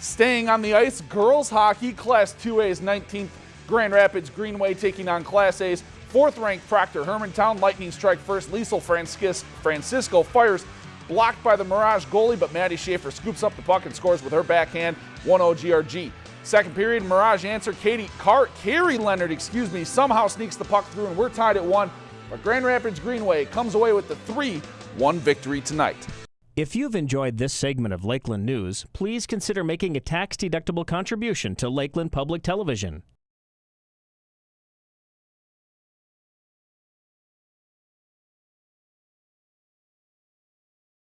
Staying on the ice, girls hockey, Class 2A's 19th Grand Rapids Greenway taking on Class A's fourth ranked Proctor Hermantown. Lightning strike first. Liesel Francisco fires blocked by the Mirage goalie, but Maddie Schaefer scoops up the puck and scores with her backhand 1-0 GRG. Second period, Mirage answer. Katie Car Carrie Leonard, excuse me, somehow sneaks the puck through, and we're tied at one. But Grand Rapids Greenway comes away with the 3-1 victory tonight. If you've enjoyed this segment of Lakeland News, please consider making a tax-deductible contribution to Lakeland Public Television.